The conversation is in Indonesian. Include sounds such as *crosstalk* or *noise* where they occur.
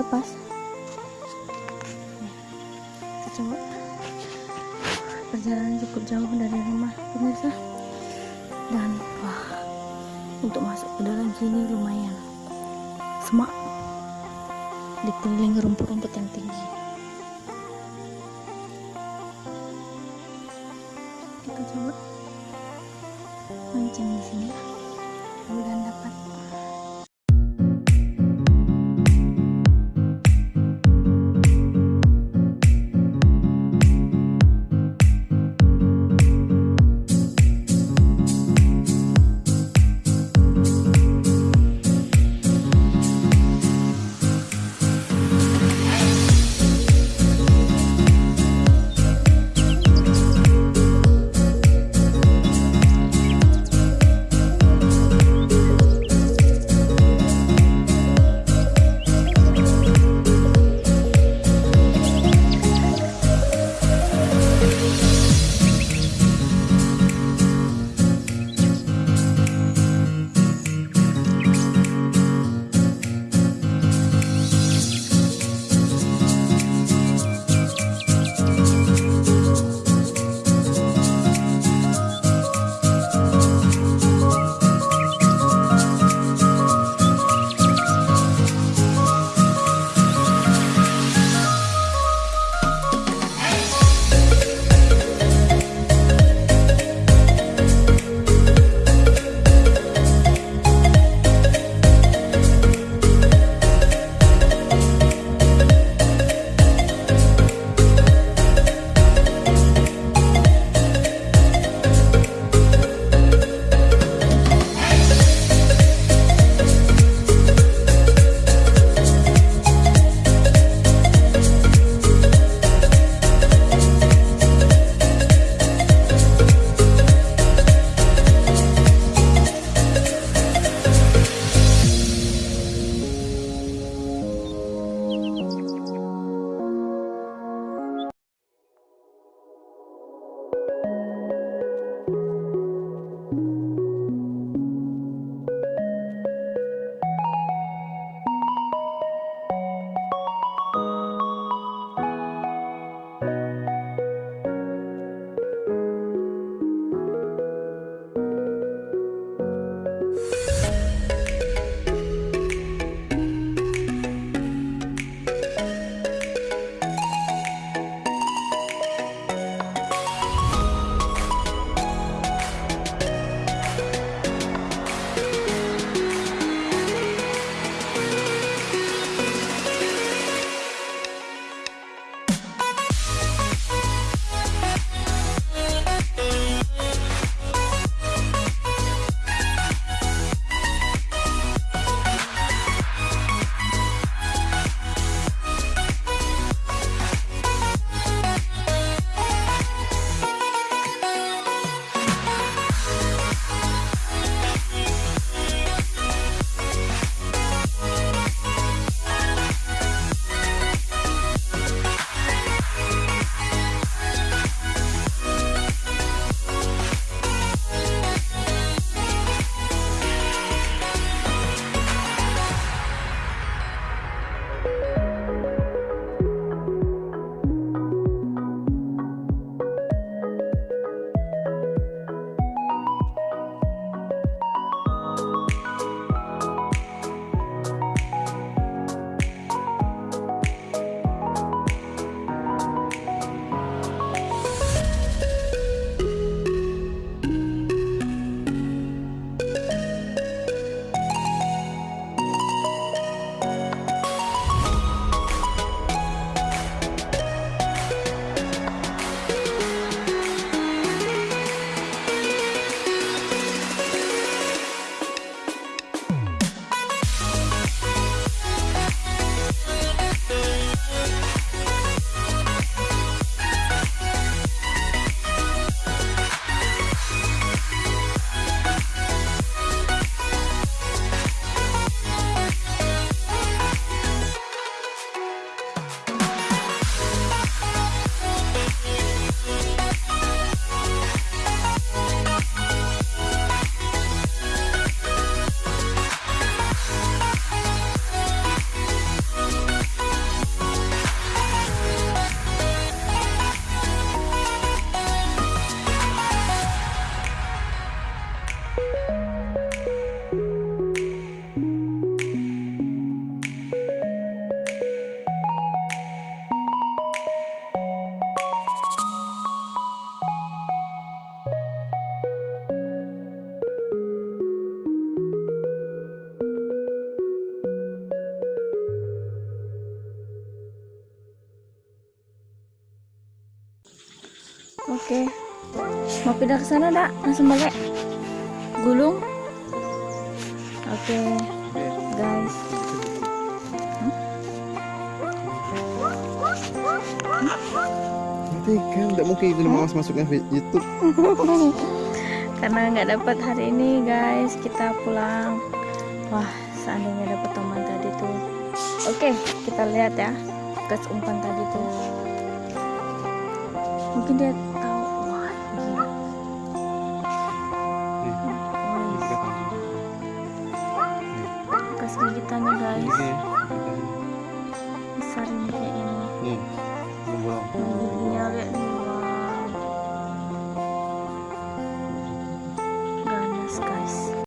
lepas. Coba. Perjalanan cukup jauh dari rumah pemirsa. Dan wah untuk masuk ke dalam sini lumayan. Semak. Dikelilingi rumput-rumput yang tinggi. Kita coba. Mancing di sini. Mudah dapat Oke. Mau pindah ke sana, Dak? Langsung balik. Gulung. Oke, guys. Nanti kan tidak mungkin itu mas masuknya di YouTube. *laughs* Karena nggak dapat hari ini, guys. Kita pulang. Wah, seandainya dapat teman tadi tuh. Oke, kita lihat ya. Bekas umpan tadi tuh. Mungkin dia sedikitannya guys. Besar ini kayak ini. Hmm. lihat